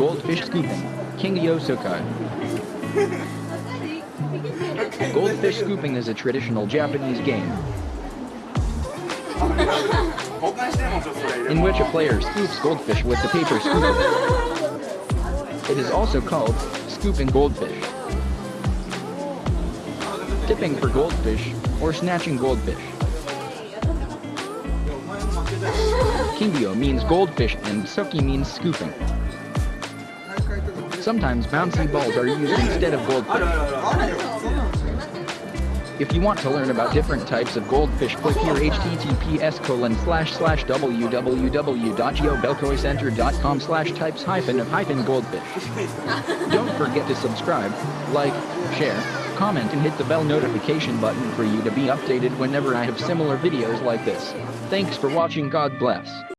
goldfish scooping. Kingyo Sukui. Goldfish scooping is a traditional Japanese game in which a player scoops goldfish with the paper scoop. It is also called scooping goldfish, tipping for goldfish, or snatching goldfish. Kingyo means goldfish and Sukui means scooping. Sometimes bouncy balls are used instead of goldfish. If you want to learn about different types of goldfish, click here https colon slash slash www.geobelcoicenter.com slash types hyphen of hyphen goldfish. Don't forget to subscribe, like, share, comment and hit the bell notification button for you to be updated whenever I have similar videos like this. Thanks for watching God bless.